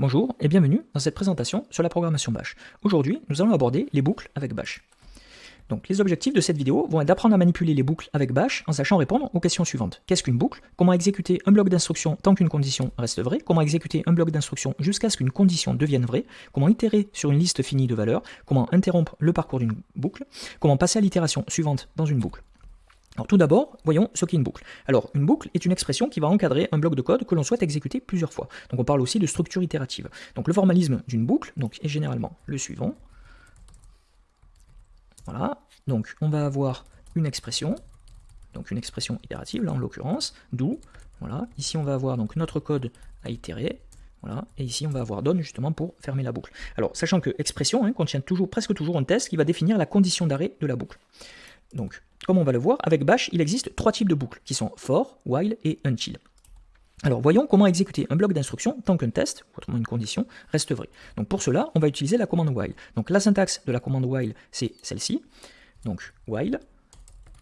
Bonjour et bienvenue dans cette présentation sur la programmation Bash. Aujourd'hui, nous allons aborder les boucles avec Bash. Donc, les objectifs de cette vidéo vont être d'apprendre à manipuler les boucles avec Bash en sachant répondre aux questions suivantes. Qu'est-ce qu'une boucle? Comment exécuter un bloc d'instruction tant qu'une condition reste vraie? Comment exécuter un bloc d'instruction jusqu'à ce qu'une condition devienne vraie? Comment itérer sur une liste finie de valeurs? Comment interrompre le parcours d'une boucle? Comment passer à l'itération suivante dans une boucle? Alors tout d'abord, voyons ce qu'est une boucle. Alors une boucle est une expression qui va encadrer un bloc de code que l'on souhaite exécuter plusieurs fois. Donc on parle aussi de structure itérative. Donc le formalisme d'une boucle donc, est généralement le suivant. Voilà, donc on va avoir une expression, donc une expression itérative là en l'occurrence, d'où, voilà, ici on va avoir donc notre code à itérer, voilà, et ici on va avoir donne justement pour fermer la boucle. Alors sachant que expression hein, contient toujours, presque toujours un test qui va définir la condition d'arrêt de la boucle. Donc comme on va le voir, avec Bash, il existe trois types de boucles, qui sont for, while et until. Alors voyons comment exécuter un bloc d'instruction tant qu'un test, ou autrement une condition, reste vrai. Donc pour cela, on va utiliser la commande while. Donc la syntaxe de la commande while, c'est celle-ci. Donc while,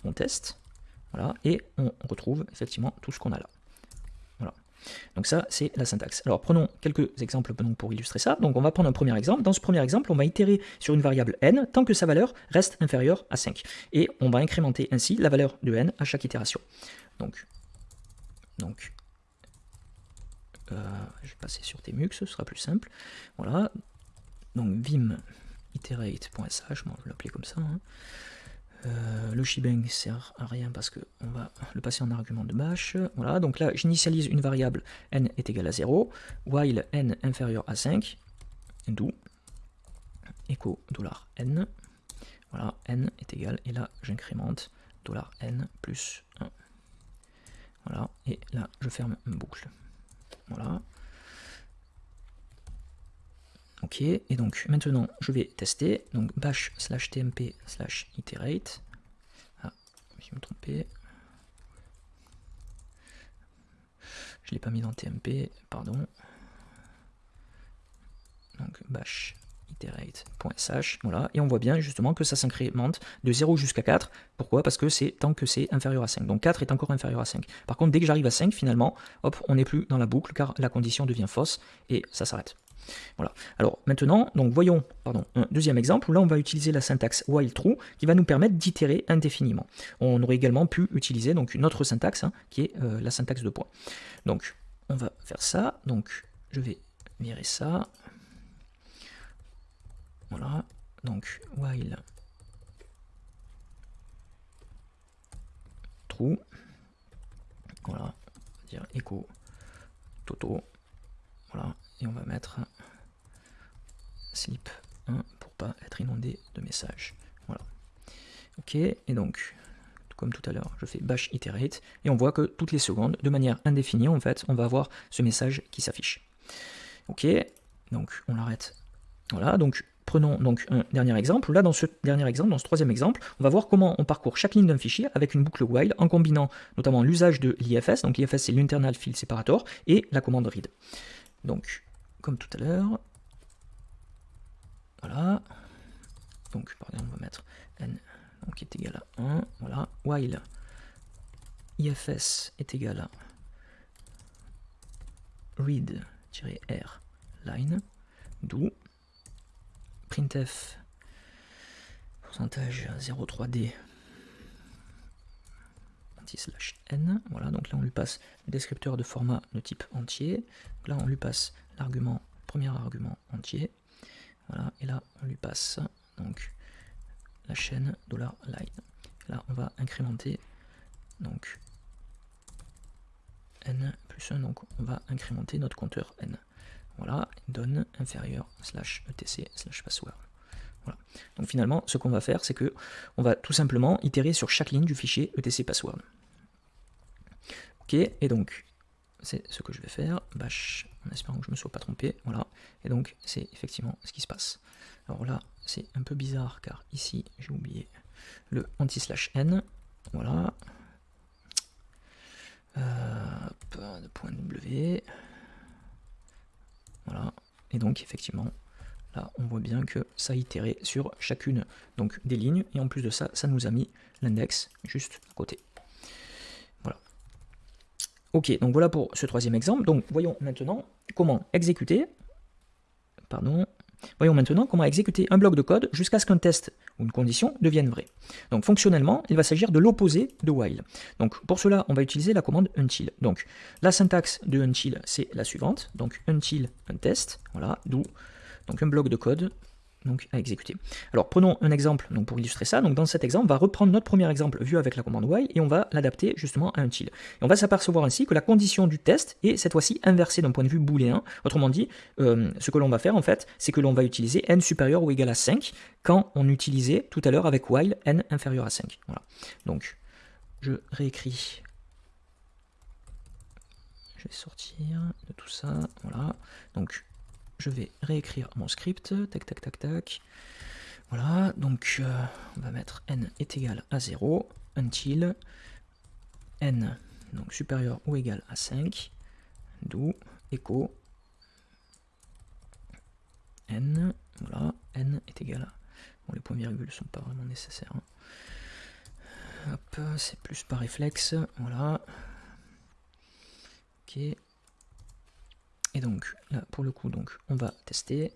on teste, voilà, et on retrouve effectivement tout ce qu'on a là. Donc ça, c'est la syntaxe. Alors prenons quelques exemples pour illustrer ça. Donc on va prendre un premier exemple. Dans ce premier exemple, on va itérer sur une variable n tant que sa valeur reste inférieure à 5. Et on va incrémenter ainsi la valeur de n à chaque itération. Donc, euh, je vais passer sur Tmux, ce sera plus simple. Voilà. Donc vim iterate.sh, je vais l'appeler comme ça. Hein. Euh, le shebang sert à rien parce qu'on va le passer en argument de bash. Voilà, donc là j'initialise une variable n est égal à 0, while n inférieur à 5, d'où echo $n. Voilà, n est égal, et là j'incrémente $n plus 1. Voilà, et là je ferme une boucle. Voilà. Ok, et donc maintenant je vais tester, donc bash slash tmp slash iterate. Ah, je me trompé. Je ne l'ai pas mis dans tmp, pardon. Donc bash iterate.sh, voilà, et on voit bien justement que ça s'incrémente de 0 jusqu'à 4. Pourquoi? Parce que c'est tant que c'est inférieur à 5. Donc 4 est encore inférieur à 5. Par contre, dès que j'arrive à 5, finalement, hop, on n'est plus dans la boucle car la condition devient fausse et ça s'arrête. Voilà. Alors maintenant, donc voyons un deuxième exemple où là on va utiliser la syntaxe while true qui va nous permettre d'itérer indéfiniment. On aurait également pu utiliser donc une autre syntaxe hein, qui est euh, la syntaxe de point. Donc on va faire ça. Donc je vais virer ça. Voilà. Donc while true. Voilà. Dire echo toto. Et on va mettre slip 1 pour pas être inondé de messages. Voilà. Ok, et donc, comme tout à l'heure, je fais bash iterate, et on voit que toutes les secondes, de manière indéfinie, en fait, on va avoir ce message qui s'affiche. Ok, donc on l'arrête. Voilà, donc prenons donc un dernier exemple. Là, dans ce dernier exemple, dans ce troisième exemple, on va voir comment on parcourt chaque ligne d'un fichier avec une boucle while en combinant notamment l'usage de l'IFS, donc l'IFS c'est l'internal file separator, et la commande read. Donc, comme tout à l'heure. Voilà. Donc, par exemple, on va mettre n donc, est égal à 1. Voilà. While ifs est égal à read-r line, d'où printf pourcentage 0,3d slash Voilà, donc là on lui passe le descripteur de format de type entier. Là on lui passe l'argument, premier argument entier. Voilà, et là on lui passe donc la chaîne $line. Là on va incrémenter donc n plus 1, donc on va incrémenter notre compteur n. Voilà, donne inférieur slash etc slash password. Donc finalement, ce qu'on va faire, c'est que on va tout simplement itérer sur chaque ligne du fichier etc password. Et donc c'est ce que je vais faire, bash, en espérant que je ne me sois pas trompé, voilà, et donc c'est effectivement ce qui se passe. Alors là, c'est un peu bizarre, car ici, j'ai oublié le anti-slash n, voilà, point W, voilà, et donc effectivement, là, on voit bien que ça a itéré sur chacune donc, des lignes, et en plus de ça, ça nous a mis l'index juste à côté. Ok, donc voilà pour ce troisième exemple. Donc voyons maintenant comment exécuter pardon. Voyons maintenant comment exécuter un bloc de code jusqu'à ce qu'un test ou une condition devienne vrai. Donc fonctionnellement, il va s'agir de l'opposé de while. Donc pour cela, on va utiliser la commande until. Donc la syntaxe de until, c'est la suivante. Donc until un test, voilà, d'où un bloc de code donc à exécuter. Alors prenons un exemple donc, pour illustrer ça. Donc dans cet exemple, on va reprendre notre premier exemple vu avec la commande while et on va l'adapter justement à un til. Et on va s'apercevoir ainsi que la condition du test est cette fois-ci inversée d'un point de vue booléen. Autrement dit, euh, ce que l'on va faire en fait, c'est que l'on va utiliser n supérieur ou égal à 5 quand on utilisait tout à l'heure avec while n inférieur à 5. Voilà. Donc je réécris je vais sortir de tout ça, voilà. Donc je vais réécrire mon script, tac tac tac tac. Voilà, donc euh, on va mettre n est égal à 0 until n donc supérieur ou égal à 5, d'où echo n, voilà, n est égal à... Bon, les points virgules sont pas vraiment nécessaires. Hein. Hop, c'est plus par réflexe, voilà. Ok, donc là pour le coup on va tester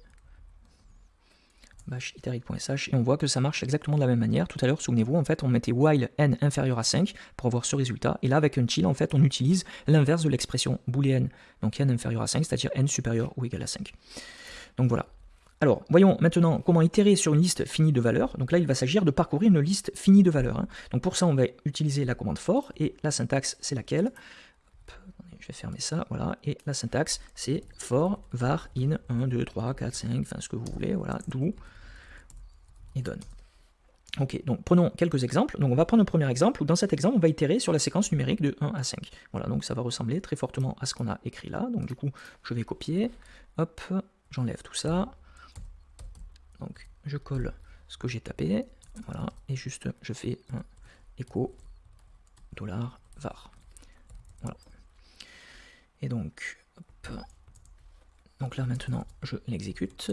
bash et on voit que ça marche exactement de la même manière. Tout à l'heure, souvenez-vous, en fait, on mettait while n inférieur à 5 pour avoir ce résultat. Et là, avec un chill, en fait, on utilise l'inverse de l'expression boolean, donc n inférieur à 5, c'est-à-dire n supérieur ou égal à 5. Donc voilà. Alors, voyons maintenant comment itérer sur une liste finie de valeurs. Donc là, il va s'agir de parcourir une liste finie de valeurs. Hein. Donc pour ça, on va utiliser la commande for, et la syntaxe, c'est laquelle? Je vais fermer ça, voilà, et la syntaxe, c'est for var in 1, 2, 3, 4, 5, enfin ce que vous voulez, voilà, d'où et donne. Ok, donc prenons quelques exemples. Donc on va prendre un premier exemple, où dans cet exemple, on va itérer sur la séquence numérique de 1 à 5. Voilà, donc ça va ressembler très fortement à ce qu'on a écrit là. Donc du coup, je vais copier, hop, j'enlève tout ça. Donc je colle ce que j'ai tapé, voilà, et juste je fais un echo dollar var. Voilà. Et donc, donc là maintenant, je l'exécute,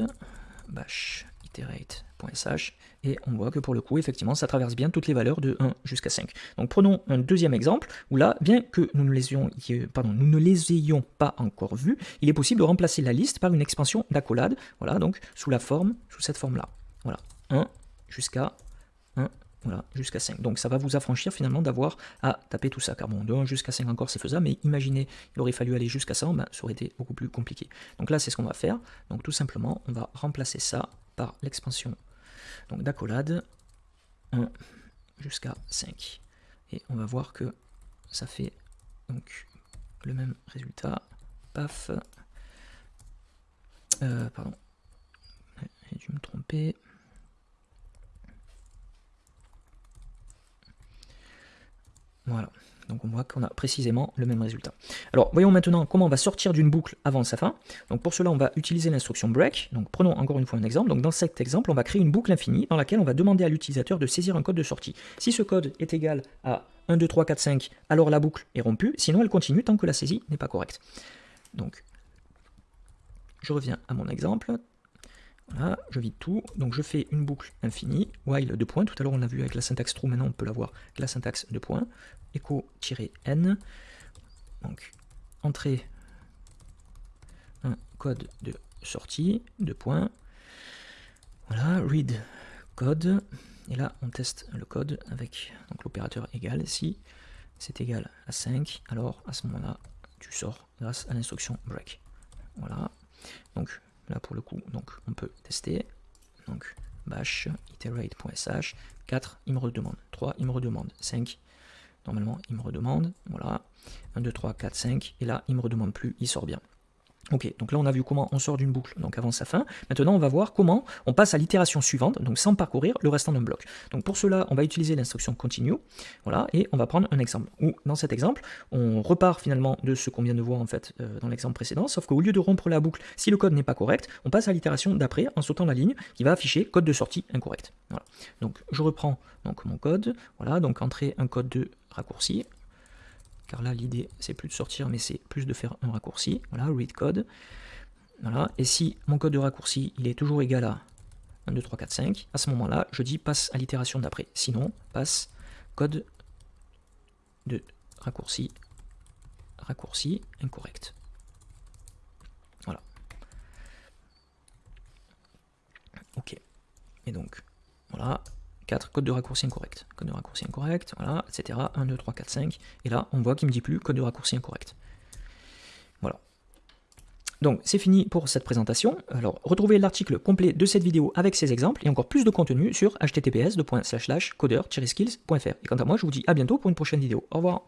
bash iterate.sh, et on voit que pour le coup, effectivement, ça traverse bien toutes les valeurs de 1 jusqu'à 5. Donc prenons un deuxième exemple, où là, bien que nous ne, les ayons, pas encore vus, il est possible de remplacer la liste par une expansion d'accolade, voilà, donc sous la forme, sous cette forme-là. Voilà, 1 jusqu'à 1 voilà, jusqu'à 5. Donc ça va vous affranchir finalement d'avoir à taper tout ça. Car bon, de 1 jusqu'à 5 encore c'est faisable, mais imaginez, il aurait fallu aller jusqu'à 100, ben, ça aurait été beaucoup plus compliqué. Donc là c'est ce qu'on va faire. Donc tout simplement, on va remplacer ça par l'expansion d'accolade 1 jusqu'à 5. Et on va voir que ça fait donc le même résultat. Paf. Euh, pardon. J'ai dû me tromper. Voilà, donc on voit qu'on a précisément le même résultat. Alors voyons maintenant comment on va sortir d'une boucle avant sa fin. Donc pour cela on va utiliser l'instruction break. Donc prenons encore une fois un exemple. Donc dans cet exemple on va créer une boucle infinie dans laquelle on va demander à l'utilisateur de saisir un code de sortie. Si ce code est égal à 1, 2, 3, 4, 5, alors la boucle est rompue, sinon elle continue tant que la saisie n'est pas correcte. Donc je reviens à mon exemple. Voilà, je vide tout, donc je fais une boucle infinie, while de points, tout à l'heure on l'a vu avec la syntaxe true, maintenant on peut l'avoir avec la syntaxe de points, echo-n, donc entrée un code de sortie, de points, voilà, read code, et là on teste le code avec l'opérateur égal, si c'est égal à 5, alors à ce moment-là tu sors grâce à l'instruction break. Voilà, donc Là pour le coup, donc on peut tester. Donc bash iterate.sh 4, il me redemande. 3, il me redemande. 5, normalement il me redemande. Voilà. 1, 2, 3, 4, 5. Et là, il me redemande plus, il sort bien. Ok, donc là on a vu comment on sort d'une boucle donc avant sa fin. Maintenant on va voir comment on passe à l'itération suivante, donc sans parcourir le restant d'un bloc. Donc pour cela, on va utiliser l'instruction continue, voilà, et on va prendre un exemple. Où dans cet exemple, on repart finalement de ce qu'on vient de voir en fait euh, dans l'exemple précédent, sauf qu'au lieu de rompre la boucle, si le code n'est pas correct, on passe à l'itération d'après en sautant la ligne qui va afficher code de sortie incorrect. Donc je reprends donc mon code, voilà, donc entrer un code de raccourci, car là l'idée c'est plus de sortir mais c'est plus de faire un raccourci, voilà, read code, voilà, et si mon code de raccourci il est toujours égal à 1, 2, 3, 4, 5, à ce moment-là je dis passe à l'itération d'après, sinon passe code de raccourci, raccourci incorrect. Voilà. Et donc, voilà, 4, code de raccourci incorrect, code de raccourci incorrect, voilà, etc. 1, 2, 3, 4, 5. Et là, on voit qu'il ne me dit plus code de raccourci incorrect. Voilà. Donc, c'est fini pour cette présentation. Alors, retrouvez l'article complet de cette vidéo avec ces exemples et encore plus de contenu sur https://coder-skills.fr. Et quant à moi, je vous dis à bientôt pour une prochaine vidéo. Au revoir.